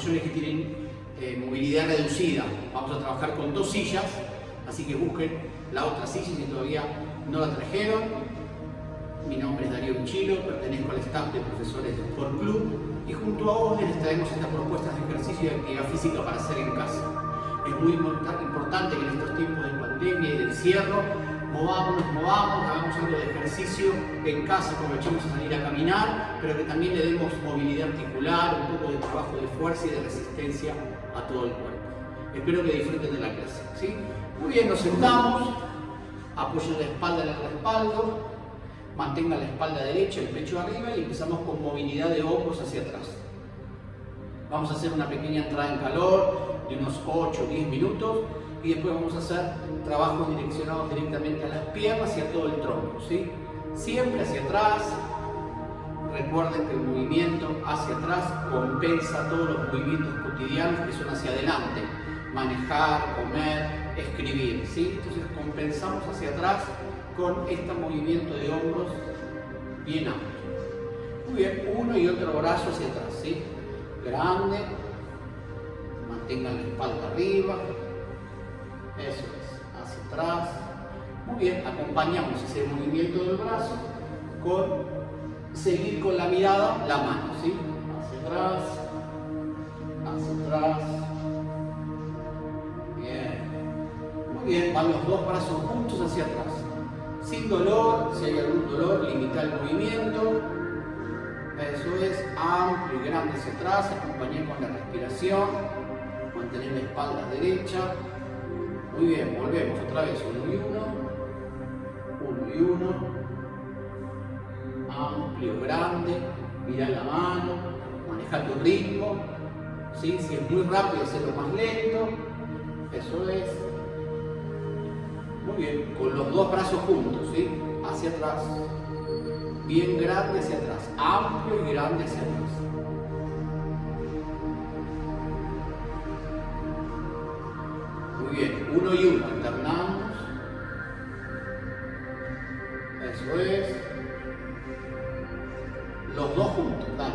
mayores que tienen eh, movilidad reducida. Vamos a trabajar con dos sillas, así que busquen la otra silla si todavía no la trajeron. Mi nombre es Darío Uchilo, pertenezco al staff de profesores del Sport Club y junto a vos les traemos estas propuestas de ejercicio y actividad física para hacer en casa. Es muy importante que en estos tiempos de pandemia y de encierro movamos, movamos, hagamos algo de ejercicio en casa, aprovechemos a salir a caminar, pero que también le demos movilidad articular, un poco de trabajo de fuerza y de resistencia a todo el cuerpo. Espero que disfruten de la clase. ¿sí? Muy bien, nos sentamos, apoyen la espalda en el respaldo, mantenga la espalda derecha, el pecho arriba y empezamos con movilidad de hombros hacia atrás. Vamos a hacer una pequeña entrada en calor de unos 8 o 10 minutos y después vamos a hacer trabajos direccionados directamente a las piernas y a todo el tronco. ¿sí? Siempre hacia atrás. Recuerden que el movimiento hacia atrás compensa todos los movimientos cotidianos que son hacia adelante. Manejar, comer, escribir. ¿sí? Entonces compensamos hacia atrás con este movimiento de hombros bien amplio. Muy bien, uno y otro brazo hacia atrás, ¿sí? Grande, mantengan la espalda arriba, eso es, hacia atrás. Muy bien, acompañamos ese movimiento del brazo con seguir con la mirada la mano, ¿sí? Hacia atrás, hacia atrás. Bien. Muy bien, van los dos brazos juntos hacia atrás sin dolor, si hay algún dolor, limitar el movimiento. Eso es amplio y grande hacia atrás, acompañar la respiración, mantener la espalda derecha. Muy bien, volvemos otra vez, uno y uno, uno y uno. Amplio, grande, mira la mano, maneja tu ritmo. Si es muy rápido, hacerlo más lento. Eso es. Muy bien, con los dos brazos juntos, ¿sí? Hacia atrás. Bien grande hacia atrás, amplio y grande hacia atrás. Muy bien, uno y uno, alternamos. Eso es. Los dos juntos, dale.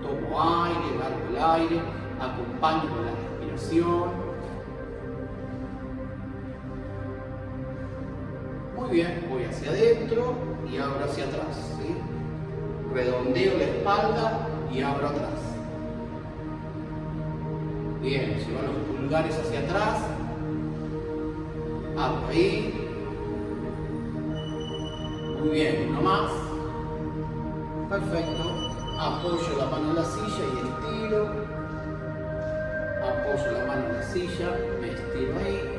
Tomo aire, largo el aire, acompaño con la respiración. bien, voy hacia adentro y abro hacia atrás. Redondeo la espalda y abro atrás. Bien, llevo los pulgares hacia atrás. Ahí. Muy bien, uno más. Perfecto. Apoyo la mano en la silla y estiro. Apoyo la mano en la silla, me estiro ahí.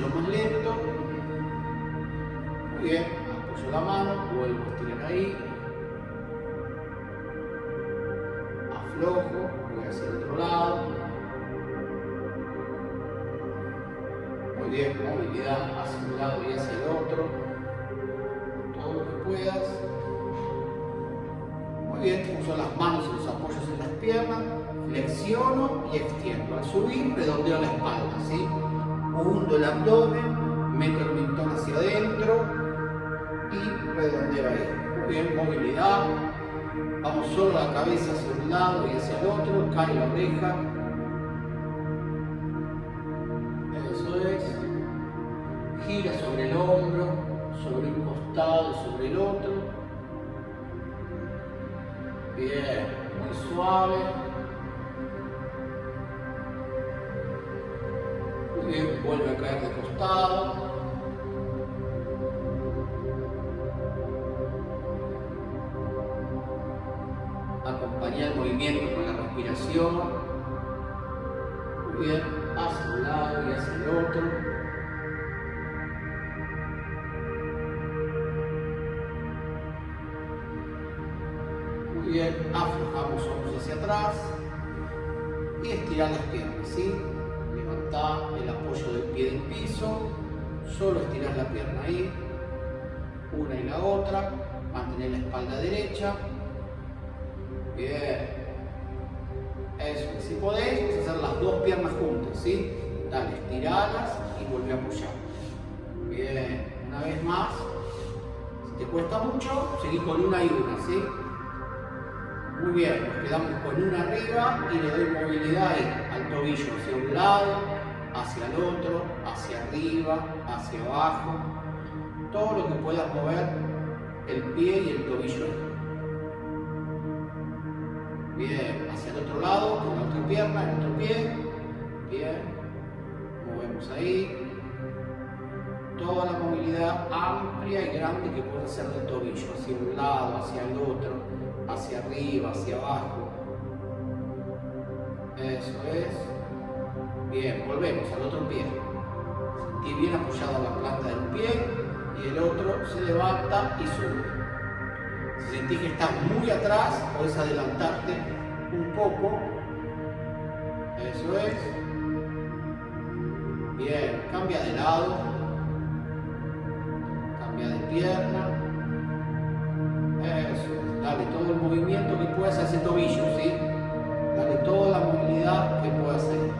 Lo más lento. Muy bien, apoyo la mano, vuelvo a estirar ahí. Aflojo, voy hacia el otro lado. Muy bien, movilidad hacia un lado y hacia el otro. Todo lo que puedas. Muy bien, uso las manos y los apoyos en las piernas, flexiono y extiendo. Al subir, redondeo la espalda, ¿sí? Hundo el abdomen, meto el mentón hacia adentro y redondeo ahí. Bien, movilidad. Vamos solo la cabeza hacia un lado y hacia el otro, cae la oreja. Eso es. Gira sobre el hombro, sobre un costado, sobre el otro. Bien, muy suave. de costado. acompañar el movimiento con la respiración. Muy bien, hacia un lado y hacia el otro. muy bien, aflojamos los hombros hacia atrás y estirar las piernas, ¿sí? Levantar apoyo del pie del piso, solo estirar la pierna ahí, una y la otra, mantener la espalda derecha, Bien. Eso. Si podéis, vas a hacer las dos piernas juntas, ¿sí? Dale, estiralas y vuelve a apoyar. Bien. Una vez más. Si te cuesta mucho, seguís con una y una, ¿sí? Muy bien. Nos quedamos con una arriba y le doy movilidad ahí, al tobillo hacia un lado, hacia el otro, hacia arriba, hacia abajo. Todo lo que puedas mover el pie y el tobillo Bien, hacia el otro lado, con la otra pierna, el otro pie. Bien, movemos ahí. Toda la movilidad amplia y grande que puede hacer del tobillo, hacia un lado, hacia el otro, hacia arriba, hacia abajo. Eso es. Bien, volvemos al otro pie. Sentí bien apoyada la planta del pie y el otro se levanta y sube. Si sentís que estás muy atrás, puedes adelantarte un poco. Eso es. Bien, cambia de lado. Cambia de pierna. Eso es. Dale todo el movimiento que puedas a ese tobillo, ¿sí? Dale toda la movilidad que puedas hacer.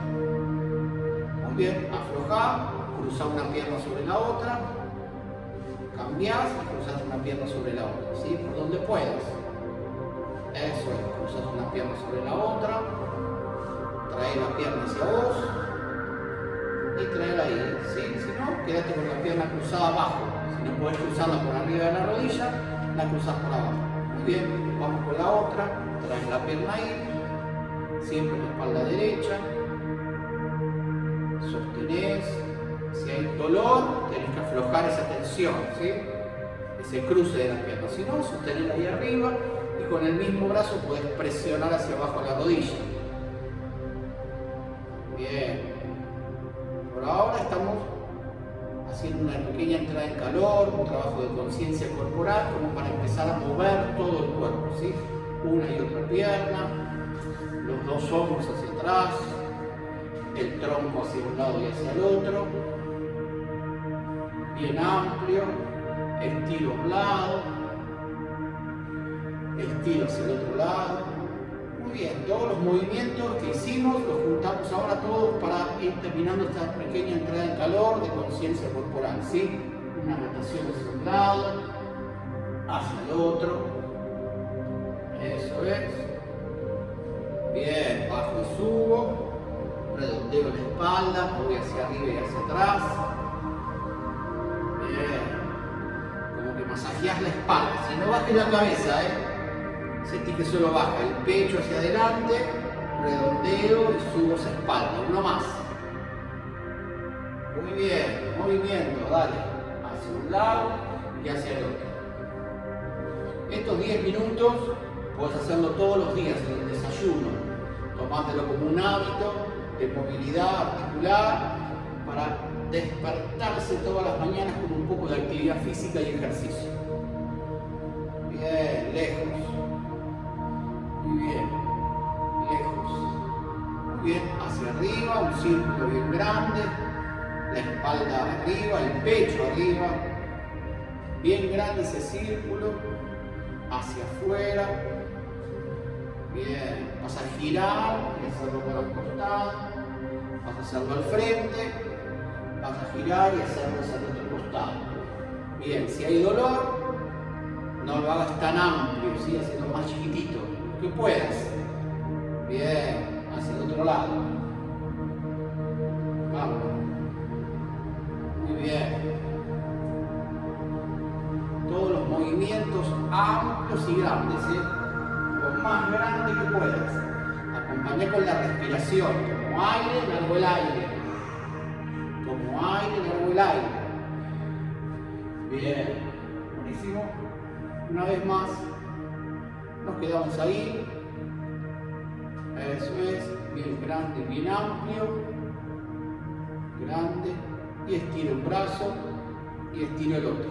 Bien, afloja, cruza una pierna sobre la otra cambias y cruzas una pierna sobre la otra. Por donde puedas. Eso es, cruzas una pierna sobre la otra, trae la pierna hacia vos y trae ahí, ¿sí? Si no, quédate con la pierna cruzada abajo. Si no puedes cruzarla por arriba de la rodilla, la cruzas por abajo. Muy bien, vamos con la otra, traes la pierna ahí, siempre la espalda derecha, dolor, tenés que aflojar esa tensión, ¿sí? ese cruce de las piernas. Si no, sostener ahí arriba y con el mismo brazo puedes presionar hacia abajo la rodilla. Bien. Por ahora estamos haciendo una pequeña entrada en calor, un trabajo de conciencia corporal, como para empezar a mover todo el cuerpo. ¿sí? Una y otra pierna, los dos hombros hacia atrás, el tronco hacia un lado y hacia el otro, bien amplio, estiro un lado, estiro hacia el otro lado. Muy bien, todos los movimientos que hicimos los juntamos ahora todos para ir terminando esta pequeña entrada en calor de conciencia corporal. ¿sí? Una rotación hacia un lado, hacia el otro. Eso es. Bien, bajo y subo. Redondeo la espalda, voy hacia arriba y hacia atrás. Masajeas la espalda. Si no bajes la cabeza, ¿eh? Sentí que solo baja el pecho hacia adelante, redondeo y subo esa espalda. Uno más. Muy bien, movimiento, dale. Hacia un lado y hacia el otro. Estos 10 minutos puedes hacerlo todos los días en el desayuno. Tomátelo como un hábito de movilidad articular para despertarse todas las mañanas con un poco de actividad física y ejercicio. Bien, lejos. Muy bien, lejos. Muy bien, hacia arriba, un círculo bien grande. La espalda arriba, el pecho arriba. Bien grande ese círculo. Hacia afuera. Bien, vas a girar y hacerlo para el costado. Vas a hacerlo al frente vas a girar y hacerlo hacia el otro costado. Bien, si hay dolor, no lo hagas tan amplio, ¿sí? haciendo más chiquitito, que puedas. Bien, hacia el otro lado. Vamos. Muy bien. Todos los movimientos amplios y grandes, ¿sí? lo más grande que puedas. Acompaña con la respiración, como aire, largo el aire aire, largo el aire. Bien, buenísimo. Una vez más, nos quedamos ahí, Eso es, bien grande, bien amplio. Grande. Y estiro un brazo y estiro el otro.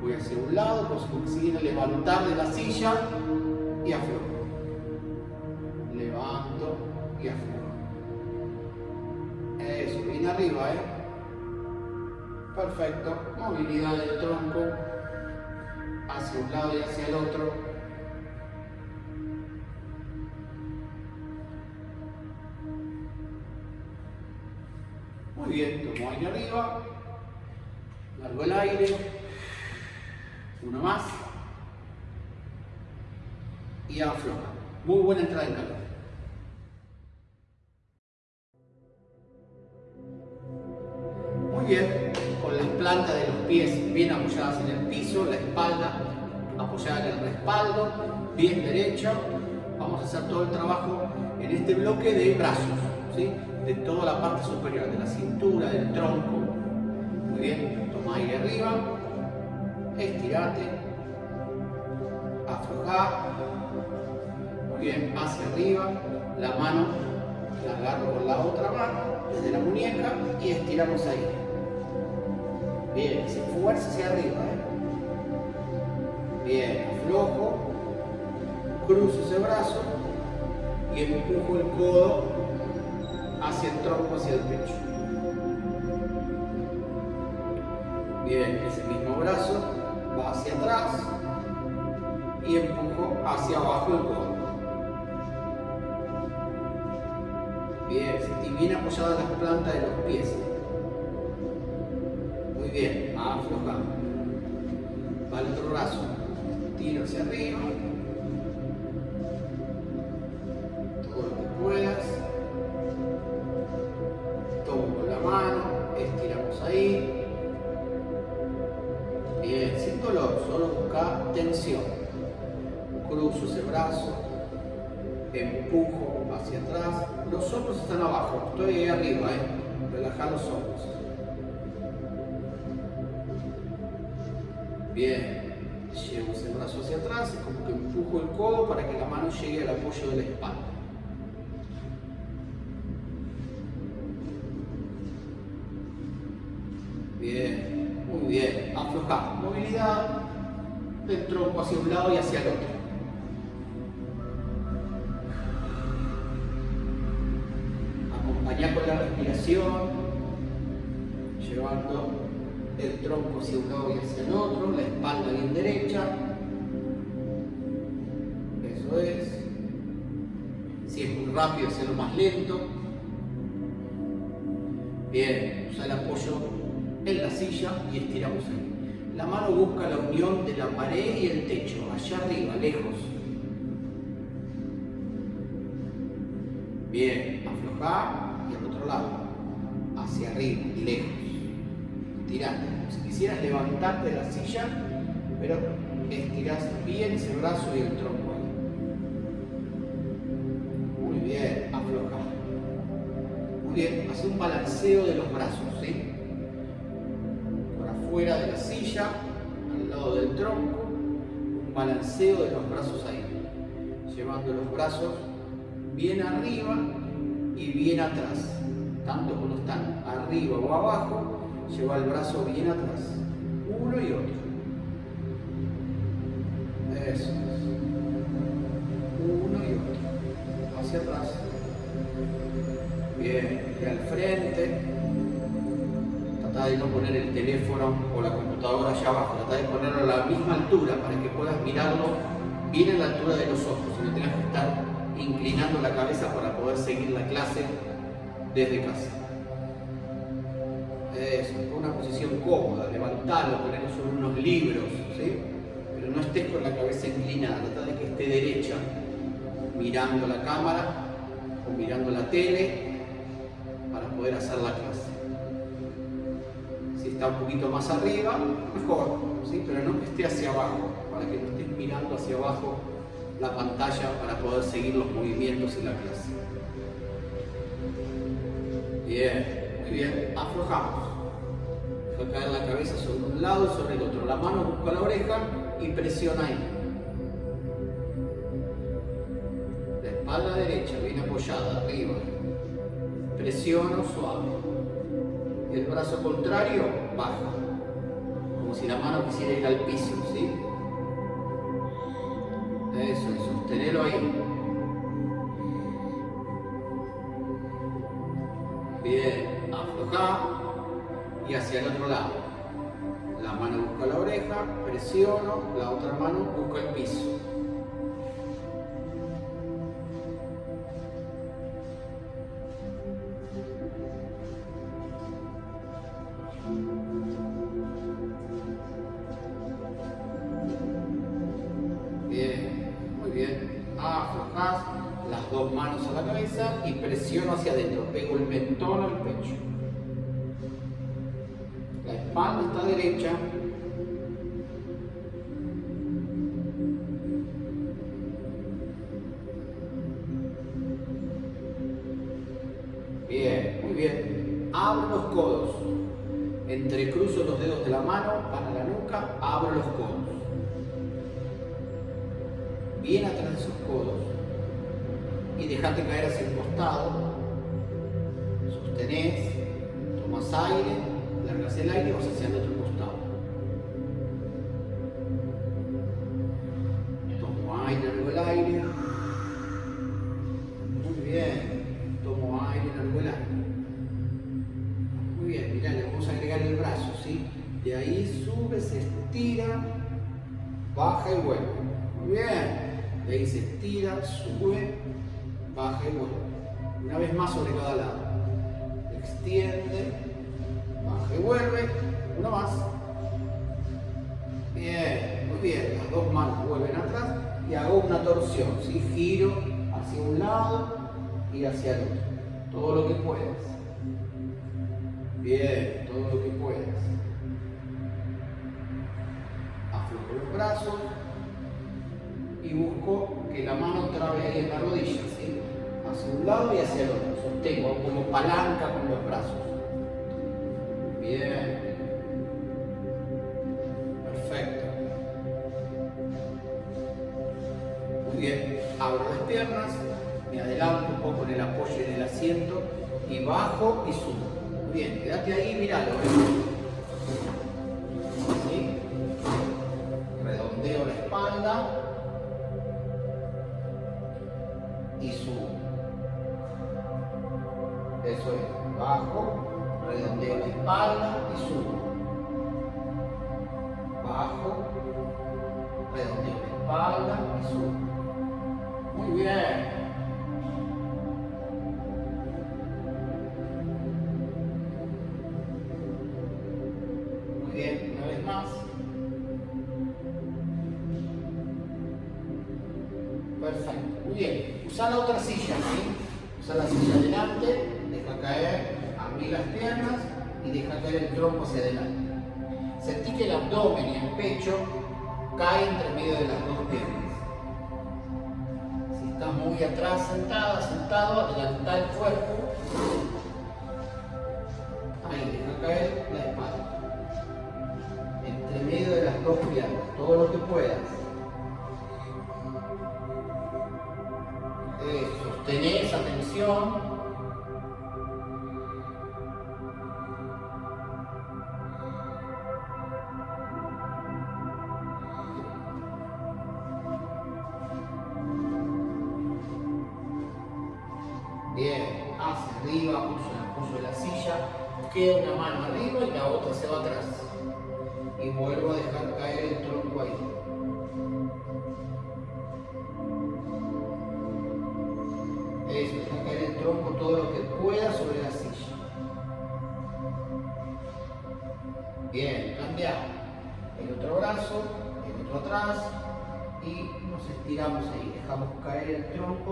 Voy hacia un lado, consigo levantar de la silla y aflojo. Perfecto. Movilidad del tronco hacia un lado y hacia el otro. Muy bien, tomo aire arriba, largo el aire, uno más y afloja. Muy buena entrada en calor. Muy bien, plantas de los pies bien apoyadas en el piso, la espalda apoyada en el respaldo, bien derecha. Vamos a hacer todo el trabajo en este bloque de brazos. de toda la parte superior, de la cintura, del tronco. Muy bien, toma aire arriba, estirate, aflojar, muy bien, hacia arriba, la mano la agarro con la otra mano, desde la muñeca y estiramos ahí. Bien, sin fuerza hacia arriba. ¿eh? Bien, aflojo, cruzo ese brazo y empujo el codo hacia el tronco, hacia el pecho. Bien, ese mismo brazo va hacia atrás y empujo hacia abajo el codo. Bien, y bien apoyadas las plantas de los pies. Hacia arriba. Todo lo que puedas. tensión. Cruzo ese brazo, empujo hacia atrás. Los hombros están abajo, estoy ahí arriba, ¿eh? relajar los hombros. Bien, llevo ese brazo hacia atrás, es como que empujo el codo para que la mano llegue al apoyo de la espalda. Bien, muy bien, aflojar, movilidad, del tronco hacia un lado y hacia el otro. Acompañar con la respiración, llevando el tronco hacia un lado y hacia el otro, la espalda bien derecha. Eso es. Si es muy rápido, hacerlo más lento. Bien, usa el apoyo en la silla y estiramos ahí. La mano busca la unión de la pared y el techo, allá arriba, lejos. Bien, aflojar quisieras levantarte de la silla, pero estirás bien ese brazo y el tronco ahí. Muy bien, aflojar. Muy bien, hace un balanceo de los brazos, ¿sí? fuera de la silla, al lado del tronco, un balanceo de los brazos ahí, llevando los brazos bien arriba y bien atrás, tanto como están arriba o abajo, lleva el brazo bien atrás, uno y otro. Eso es. Uno y otro. Hacia atrás. Bien, y al frente trata de no poner el teléfono o la computadora allá abajo, trata de ponerlo a la misma altura para que puedas mirarlo bien a la altura de los ojos y no tengas que estar inclinando la cabeza para poder seguir la clase desde casa. Eso, una posición cómoda, levantarlo, ponerlo sobre unos libros, ¿sí? pero no estés con la cabeza inclinada, trata de que esté derecha, mirando la cámara o mirando la tele para poder hacer la clase está un poquito más arriba, mejor, ¿sí? pero no que esté hacia abajo, para que no estés mirando hacia abajo la pantalla para poder seguir los movimientos en la clase. Bien, bien, aflojamos. Deja caer la cabeza sobre un lado y sobre el otro. La mano busca la oreja y presiona ahí. espalda derecha bien apoyada arriba. Presiono suave. Y el brazo contrario baja. Como si la mano quisiera ir al piso, ¿sí? Eso, y ahí. Bien, y hacia el otro lado. La mano busca la oreja, presiono, la otra mano busca el piso. y presiono hacia adentro, pego el mentón al pecho. Espalda está derecha. Torsión. ¿sí? Giro hacia un lado y hacia el otro. Todo lo que puedas. Bien, todo lo que puedas. Aflojo los brazos y busco que la mano trabe ahí en la rodilla, ¿sí? hacia un lado y hacia el otro. Sostengo como palanca con los brazos. Bien. Y bajo y subo. Bien, quédate ahí, míralo. ¿eh? Atrás sentada, sentado, adelanta el cuerpo. Ahí, deja caer la espalda. Entre medio de las dos piernas, todo lo que puedas. sostenés atención queda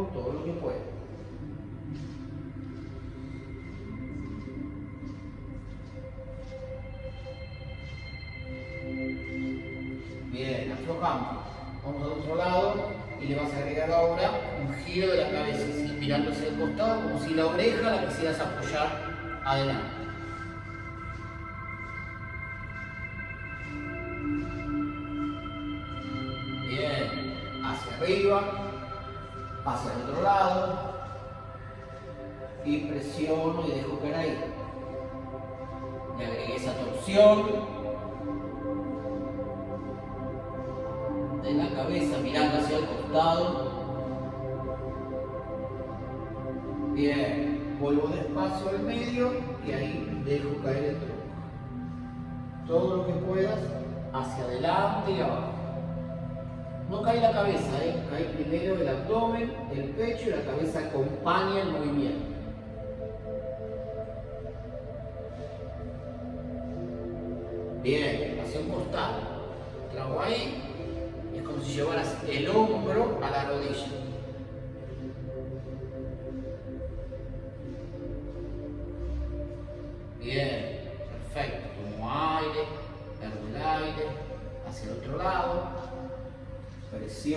todo lo que pueda. Vamos al otro lado y le vas a agregar ahora un giro de la cabeza, mirando hacia el costado, como si la oreja la quisieras apoyar adelante. Bien, hacia arriba, hacia el otro lado y presiono y dejo caer ahí. Le agregué esa torsión de la cabeza mirando hacia el costado. Bien, vuelvo despacio al medio y ahí dejo caer el tronco. Todo lo que puedas hacia adelante y abajo. No cae la cabeza, ¿eh? cae primero el abdomen, el pecho y la cabeza acompaña el movimiento. Bien, elevación costal. Trago ahí. Es como si llevaras el hombro a la rodilla.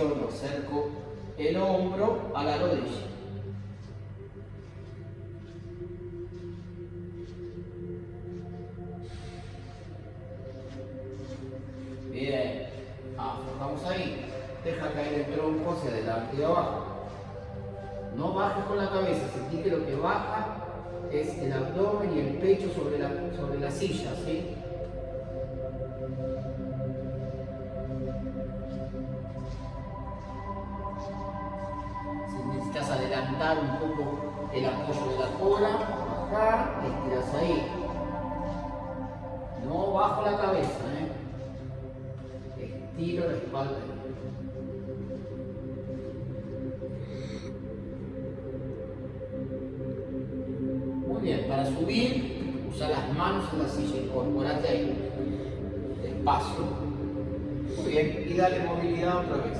Presiono, acerco el hombro a la rodilla. Bien, aflojamos ahí. Deja caer el tronco hacia adelante y abajo. No bajes con la cabeza, sentí que lo que baja es el abdomen y el pecho sobre la, sobre la silla, ¿sí? No bajo la cabeza, ¿eh? Estiro la espalda. Muy bien, para subir, usa las manos en la silla, incorporate ahí, despacio. Muy bien, y dale movilidad otra vez.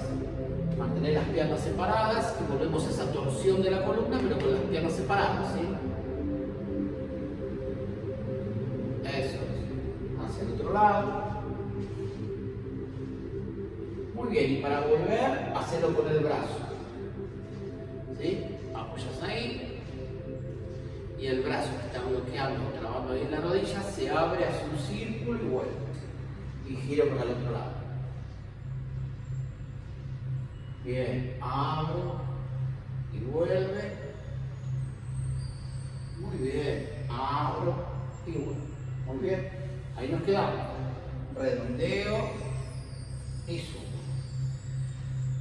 Mantener las piernas separadas y volvemos a esa torsión de la columna, pero con las piernas separadas, ¿sí? Lado. Muy bien, y para volver, hacerlo con el brazo. ¿Sí? Apoyas ahí. Y el brazo que está bloqueando trabando ahí en la rodilla se abre hacia un círculo y vuelve. Y giro para el otro lado. Bien, abro y vuelve. Muy bien, abro y vuelve. Muy bien, ahí nos quedamos. Redondeo y subo.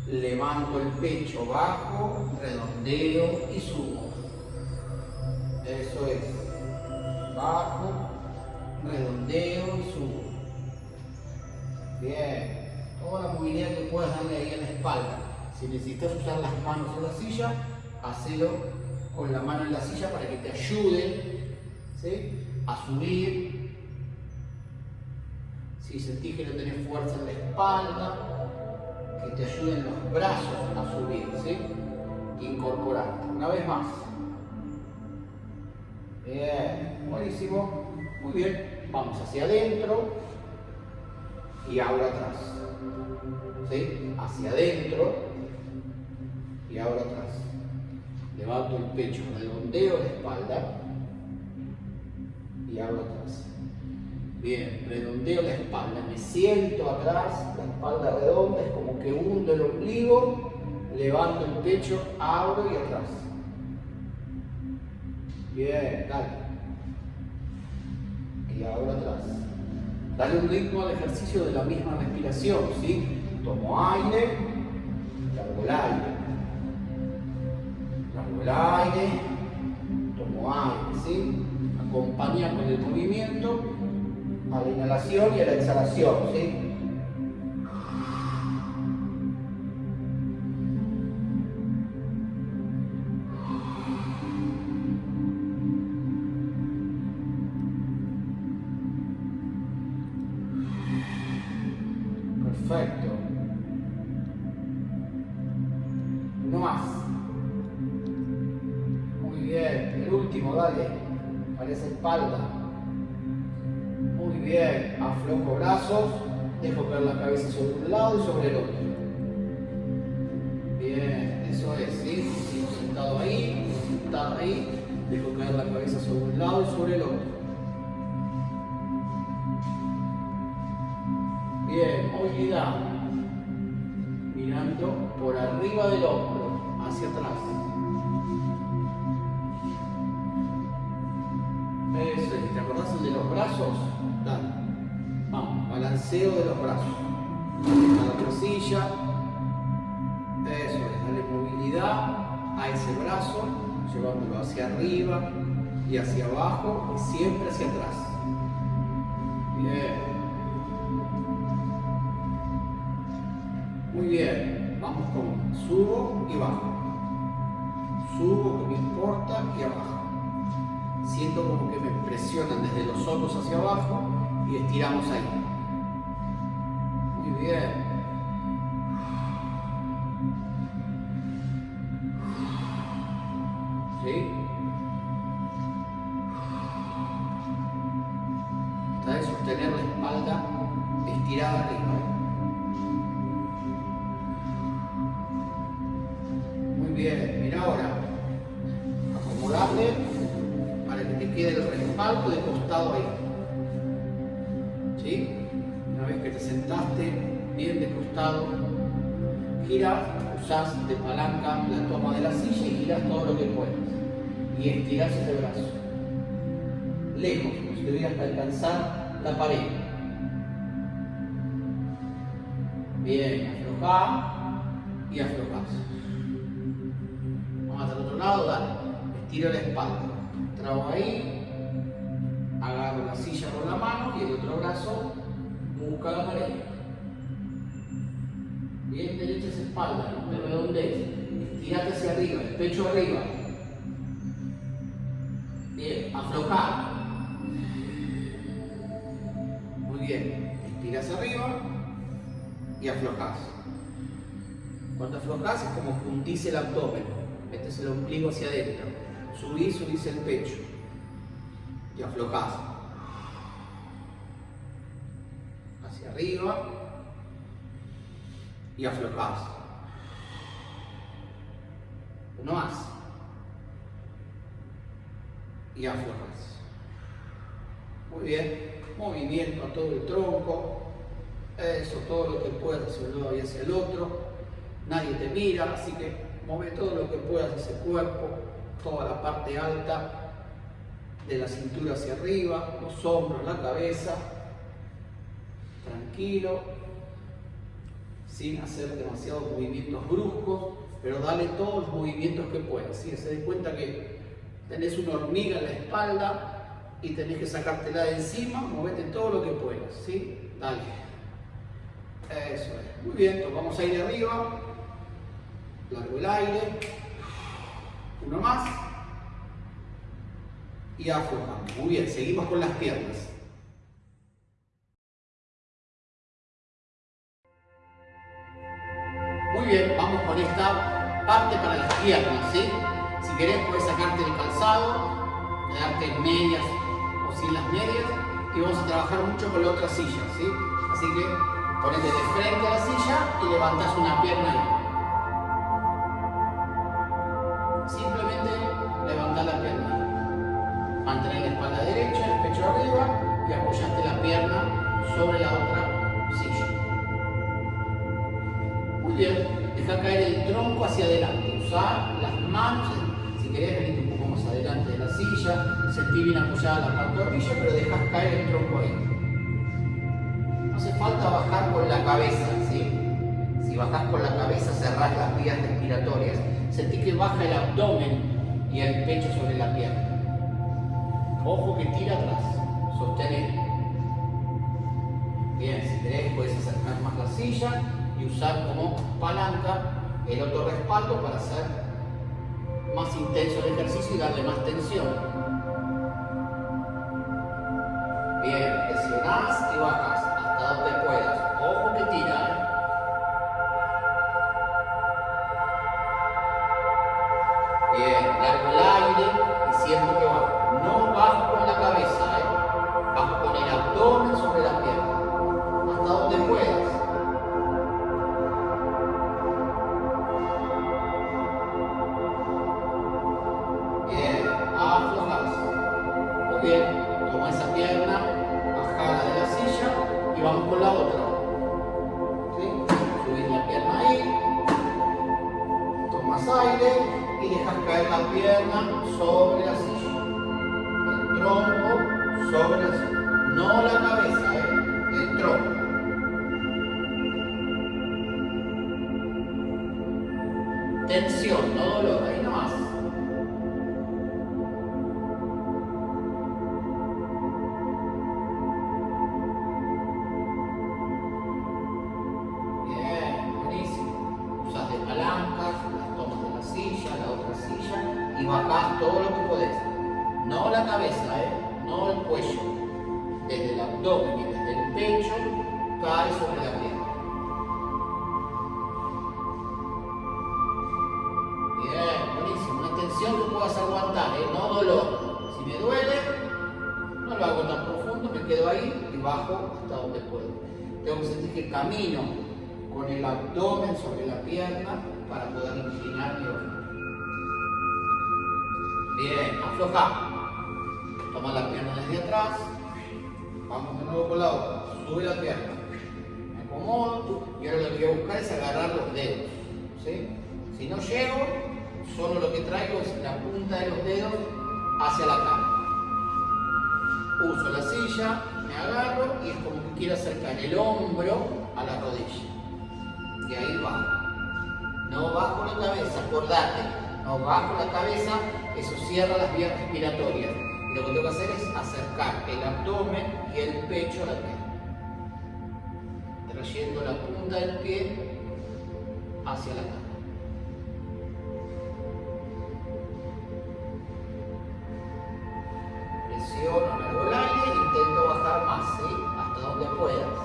Levanto el pecho bajo, redondeo y subo. Eso es. Bajo, redondeo y subo. Bien. Toda la movilidad que puedas darle ahí a la espalda. Si necesitas usar las manos en la silla, hacelo con la mano en la silla para que te ayude ¿sí? a subir. Si sentís que no tenés fuerza en la espalda, que te ayuden los brazos a subir. ¿sí? Incorporarte. Una vez más. Bien, buenísimo. Muy bien. Vamos hacia adentro y ahora atrás. ¿Sí? Hacia adentro y ahora atrás. Levanto el pecho, redondeo la espalda y ahora atrás. Bien, redondeo la espalda, me siento atrás, la espalda redonda, es como que hundo el ombligo, levanto el pecho, abro y atrás. Bien, dale. Y ahora atrás. Dale un ritmo al ejercicio de la misma respiración, ¿sí? Tomo aire, largo el aire. Largo el aire, tomo aire, ¿sí? Acompaña con el movimiento a la inhalación y a la exhalación, ¿sí? Para esa espalda. Muy bien. Aflojo brazos. Dejo caer la cabeza sobre un lado y sobre el otro. Bien. Eso es, ¿sí? Sigo sentado ahí, sentado ahí. Dejo caer la cabeza sobre un lado y sobre el otro. Bien, movilidad. Mirando por arriba del hombro, hacia atrás. Brazos? Dale. Vamos, balanceo de los brazos. A la otra silla. Eso es, movilidad a ese brazo, llevándolo hacia arriba y hacia abajo y siempre hacia atrás. Bien. Muy bien, vamos con subo y bajo. Subo, que me importa, y abajo. Siento como que me presionan desde los ojos hacia abajo y estiramos ahí. Muy bien. ¿Sí? Trata de sostener la espalda estirada arriba. Que quede el respaldo de costado ahí. ¿Sí? Una vez que te sentaste bien de costado, gira, usas de palanca la toma de la silla y giras todo lo que puedas. Y estiras ese brazo. Lejos, como si debieras alcanzar la pared. Bien, afloja y aflojas lado, dale. Estiro la espalda. Trago ahí, agarro la silla con la mano y el otro brazo busca la pared. Bien derecha esa espalda, no te redondees. Estirate hacia arriba, el pecho arriba. Bien, aflojar. Muy bien, estiras arriba y aflojas. Cuando aflojas es como puntís el abdomen metes el ombligo hacia adentro, subís, subís el pecho y aflojás. Hacia arriba y aflojás. Uno más. Y aflojás. Muy bien. Movimiento a todo el tronco. Eso, todo lo que puedas hacia un lado y hacia el otro. Nadie te mira, así que Mueve todo lo que puedas ese cuerpo, toda la parte alta de la cintura hacia arriba, los hombros, la cabeza. Tranquilo, sin hacer demasiados movimientos bruscos, pero dale todos los movimientos que puedas. ¿sí? Se den cuenta que tenés una hormiga en la espalda y tenés que sacártela de encima, movete todo lo que puedas. ¿sí? Dale. Eso es. Muy bien, vamos a ir arriba largo el aire, uno más y aflojamos. Muy bien, seguimos con las piernas. Muy bien, vamos con esta parte para las piernas, ¿sí? Si querés puedes sacarte el calzado, quedarte en medias o sin las medias y vamos a trabajar mucho con la otra silla, ¿sí? Así que ponete de frente a la silla y levantás una pierna ahí. Y apoyaste la pierna sobre la otra silla. Muy bien, deja caer el tronco hacia adelante. Usa las manos, si querés venir un poco más adelante de la silla, sentí bien apoyada la pantorrilla, pero dejas caer el tronco ahí. No hace falta bajar con la cabeza, ¿sí? Si bajás con la cabeza, cerrás las vías respiratorias. Sentí que baja el abdomen y el pecho sobre la pierna. Ojo que tira atrás sostener. Bien, si querés puedes acercar más la silla y usar como palanca el otro respaldo para hacer más intenso el ejercicio y darle más tensión. Y bajás todo lo que podés. No la cabeza, ¿eh? no el cuello. Desde el abdomen y desde el pecho cae sobre la pierna. Bien, buenísimo. Una tensión que puedas aguantar, ¿eh? no dolor. Si me duele, no lo hago tan profundo, me quedo ahí y bajo hasta donde puedo. Tengo que sentir que camino con el abdomen sobre la pierna para poder inclinar mi ojo. Bien, afloja. Toma la pierna desde atrás. Vamos de nuevo con la otra. Sube la pierna. Me acomodo y ahora lo que voy a buscar es agarrar los dedos. ¿sí? Si no llego, solo lo que traigo es la punta de los dedos hacia la cama. Uso la silla, me agarro y es como que quiero acercar el hombro a la rodilla. Y ahí bajo. No bajo la cabeza, acordate. Bajo la cabeza, eso cierra las vías respiratorias. Y lo que tengo que hacer es acercar el abdomen y el pecho a la pierna. Trayendo la punta del pie hacia la cama. Presiono, largo el aire, intento bajar más, ¿sí? Hasta donde puedas.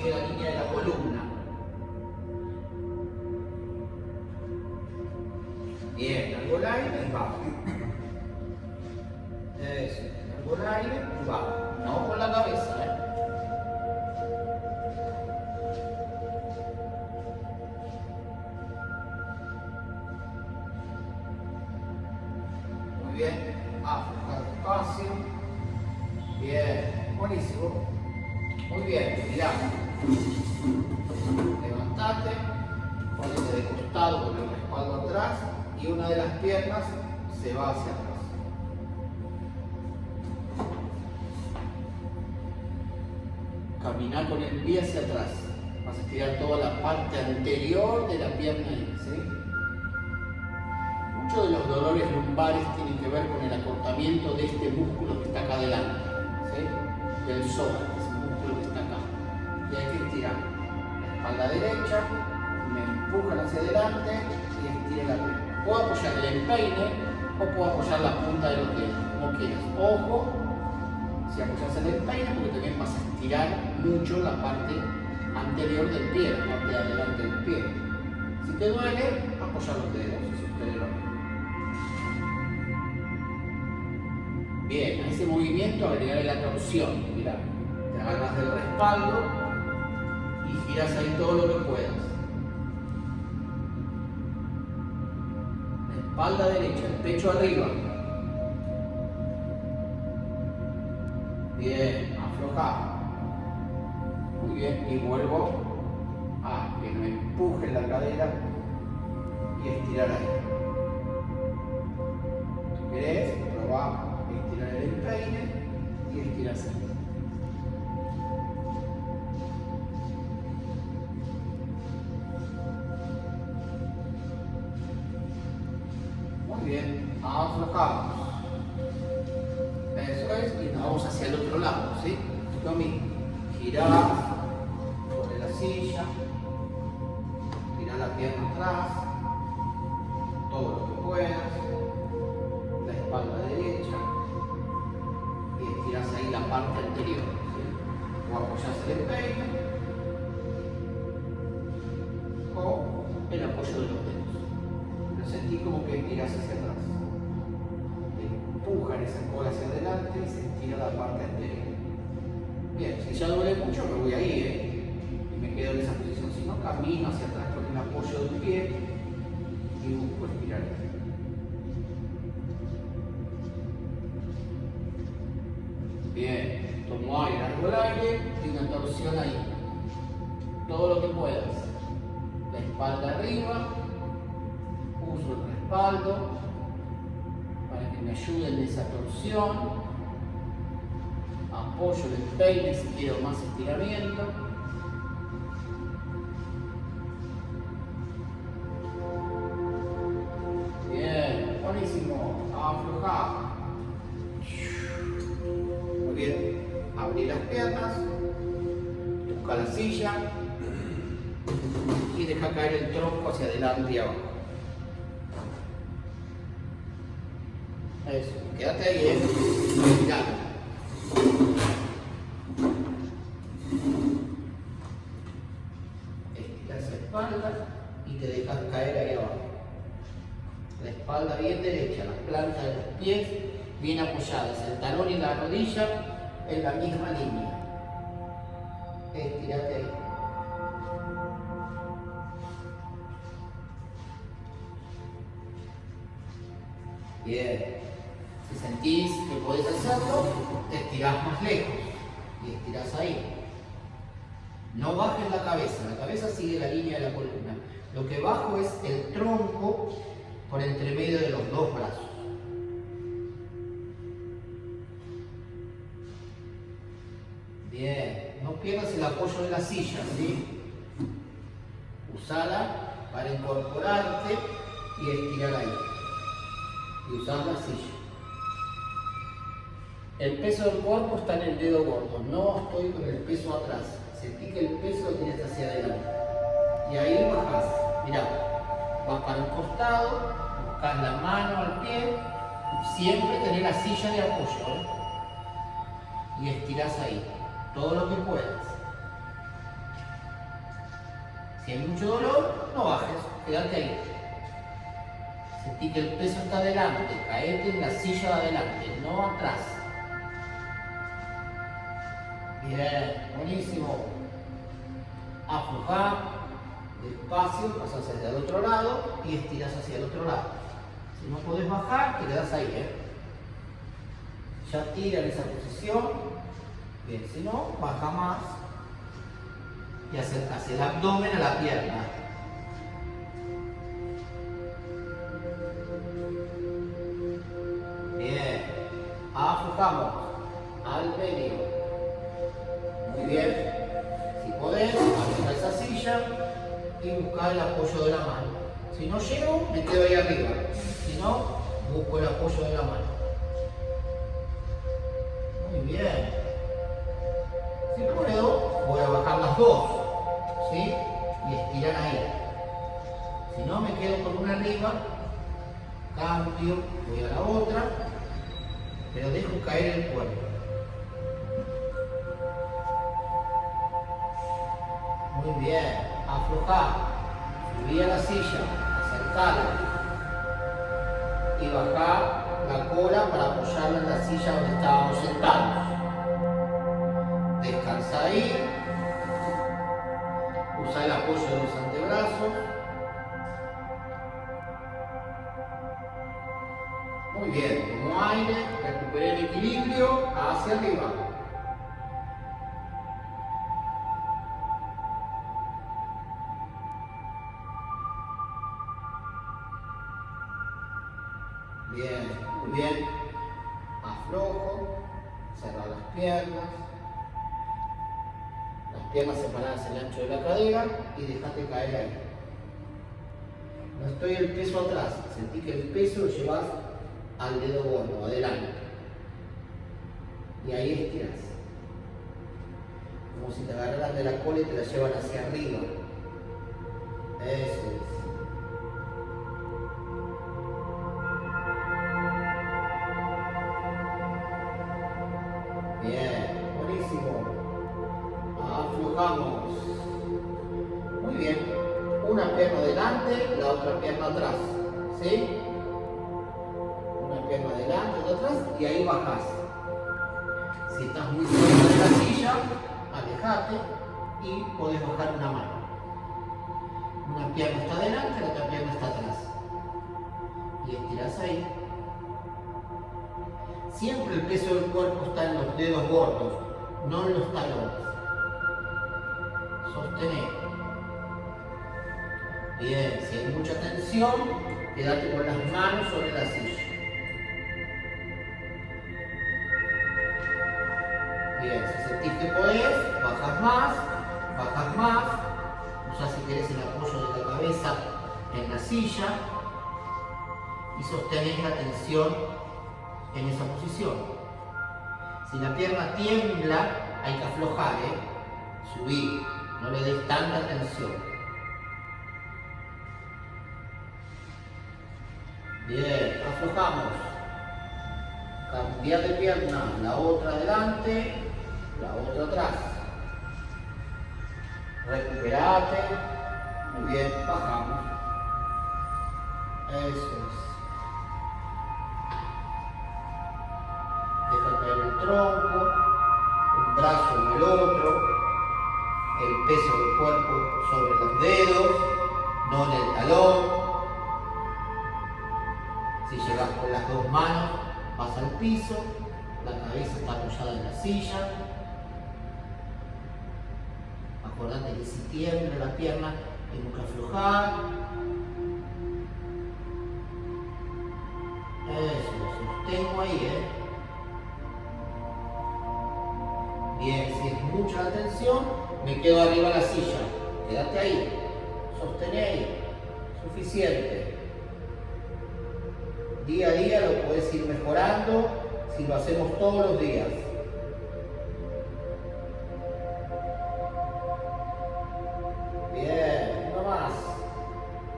Está arriba, sigue la línea de de este músculo que está acá adelante, del psoas, que es el músculo que está acá. Y hay que estirar la espalda derecha, me empujan hacia adelante y estiro la pierna. Puedo apoyar el empeine o puedo apoyar la punta de los dedos, como quieras. Ojo, si apoyas el empeine, porque también vas a estirar mucho la parte anterior del pie, la parte de adelante del pie. Si te duele, apoya los dedos, Bien, a ese movimiento agregarle la torsión. Mira, te agarras del respaldo y giras ahí todo lo que puedas. La espalda derecha, el pecho arriba. Bien, afloja. Muy bien, y vuelvo a que me empuje la cadera y estirar ahí. ¿Querés? Probá empeine y estirar así. Muy bien, aflojamos. apoyo de los dedos. Pero sentí como que miras hacia atrás. Empujan esa cola hacia adelante y se estira la parte anterior. Bien, si ya duele mucho me voy ahí, ¿eh? Y me quedo en esa posición. Si no, camino hacia atrás con el apoyo de un pie y busco estirar el pie. Arriba, uso el respaldo para que me ayude en esa torsión. Apoyo el peine si quiero más estiramiento. Adelante y abajo. Eso. Quédate ahí, eh. Mirando. Estiras la espalda y te dejas caer ahí abajo. La espalda bien derecha, las plantas de los pies bien apoyadas, el talón y la rodilla en la misma línea. Estirate ahí. Bien. Si sentís que podés hacerlo, te estirás más lejos y estirás ahí. No bajes la cabeza, la cabeza sigue la línea de la columna. Lo que bajo es el tronco por entre medio de los dos brazos. Bien, no pierdas el apoyo de la silla, ¿sí? Usala para incorporarte y estirar ahí. Y usar la silla. El peso del cuerpo está en el dedo gordo, no estoy con el peso atrás. Sentí que el peso lo tienes hacia adelante. Y ahí bajas. Mirá, vas para un costado, buscas la mano al pie, siempre tenés la silla de apoyo. ¿eh? Y estirás ahí, todo lo que puedas. Si hay mucho dolor, no bajes, quédate ahí. Sentí que el peso está adelante, caete en la silla de adelante, no atrás. Bien, buenísimo. Aflojar, despacio, pasas hacia el otro lado y estiras hacia el otro lado. Si no podés bajar, te quedas ahí, ¿eh? Ya tira en esa posición. Bien, si no, baja más y acercas el abdomen a la pierna. Aflojamos al medio. Muy bien. Si podés, acerca esa silla y buscar el apoyo de la mano. Si no llego, me quedo ahí arriba. Si no, busco el apoyo de la mano. Bien, muy bien. Aflojo, cerrar las piernas. Las piernas separadas el ancho de la cadera y dejate caer ahí. No estoy el peso atrás, sentí que el peso lo llevas al dedo gordo, adelante. Y ahí estiras. Como si te agarraran de la cola y te la llevan hacia arriba. Eso manos sobre la silla. Bien, si sentís que podés, bajas más, bajas más. Usa si querés el apoyo de la cabeza en la silla y sostenés la tensión en esa posición. Si la pierna tiembla, hay que aflojar, ¿eh? subir, no le des tanta tensión. Bien, aflojamos. Cambiar de pierna, la otra adelante, la otra atrás. Recuperate. Muy bien, bajamos. Eso es. Deja caer el tronco, un brazo en el otro, el peso del cuerpo sobre los dedos, no en el talón. Si llegas con las dos manos, vas al piso, la cabeza está apoyada en la silla. Acordate que si tiembla la pierna, tengo que aflojar. Eso, sostengo ahí, ¿eh? Bien, si es mucha la tensión, me quedo arriba de la silla. Quédate ahí. Sostené ahí. Suficiente día a día lo puedes ir mejorando si lo hacemos todos los días. Bien, uno más.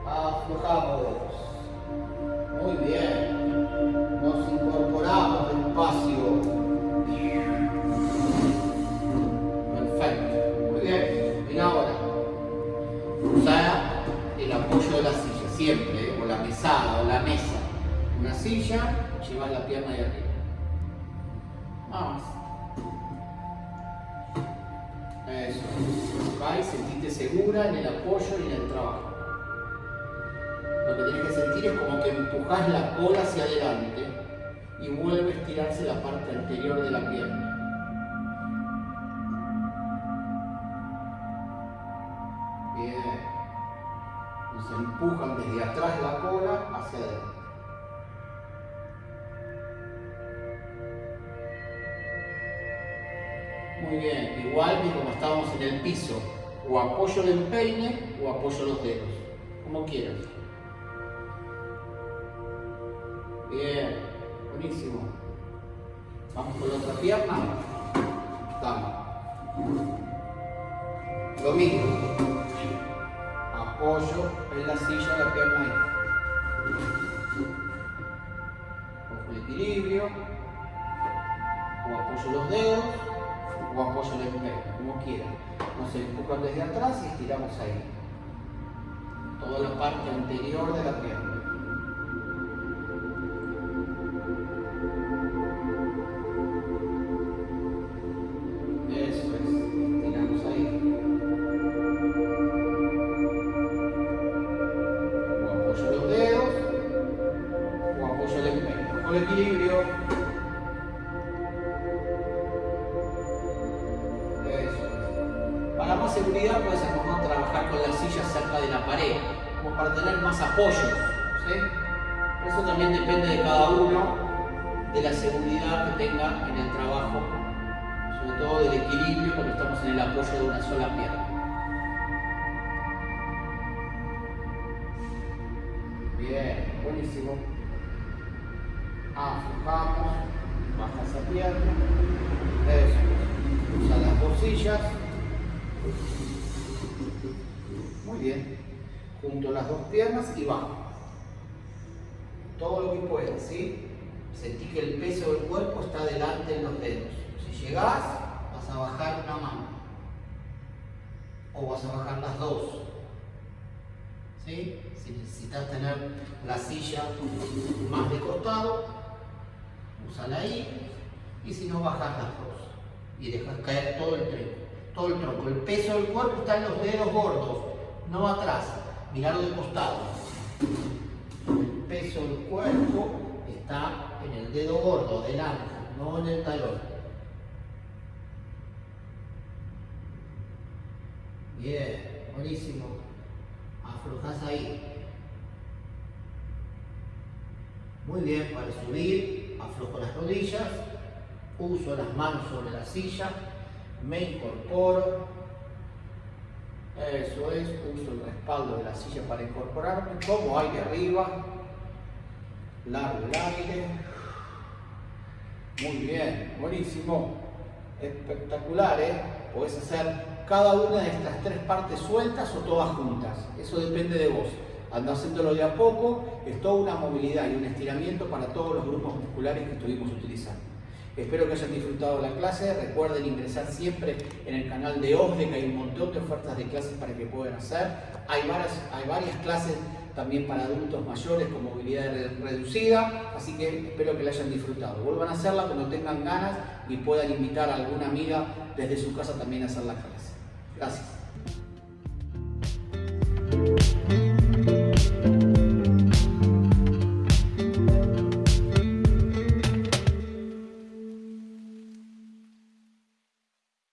Aflojamos. Llevas la pierna de arriba. Vamos. Eso. Va y sentite segura en el apoyo y en el trabajo. Lo que tienes que sentir es como que empujas la cola hacia adelante y vuelve a estirarse la parte anterior de la pierna. Bien. Nos empujan desde atrás la cola hacia adelante. Muy bien, igual que como estábamos en el piso, o apoyo el empeine o apoyo los dedos, como quieras. Bien, buenísimo. Vamos con la otra pierna. Damos. Lo mismo. Desde atrás y estiramos ahí. Toda la parte anterior de la pierna. De una sola pierna. Bien, buenísimo. Aflojamos, baja esa pierna. Eso. Usa las bolsillas. Muy bien. Junto las dos piernas y bajo. Todo lo que puedas, ¿sí? Sentí que el peso del cuerpo está delante en los dedos. Si llegás, vas a bajar una mano. Vas a bajar las dos. Si necesitas tener la silla más de costado, Usala ahí y si no bajas las dos y dejas caer todo el tronco. Todo el tronco. El peso del cuerpo está en los dedos gordos, no atrás. Mirarlo de costado. El peso del cuerpo está en el dedo gordo, delante, no en el talón. Bien, buenísimo. Aflojas ahí. Muy bien, para subir, aflojo las rodillas, uso las manos sobre la silla, me incorporo. Eso es, uso el respaldo de la silla para incorporarme, como aire arriba, largo el aire. Muy bien, buenísimo, espectacular, ¿eh? Puedes hacer cada una de estas tres partes sueltas o todas juntas. Eso depende de vos. Anda haciéndolo de a poco, es toda una movilidad y un estiramiento para todos los grupos musculares que estuvimos utilizando. Espero que hayan disfrutado la clase. Recuerden ingresar siempre en el canal de OSDE, que hay un montón de ofertas de clases para que puedan hacer. Hay varias, hay varias clases también para adultos mayores con movilidad reducida, así que espero que la hayan disfrutado. Vuelvan a hacerla cuando tengan ganas y puedan invitar a alguna amiga desde su casa también a hacer la clase. Gracias.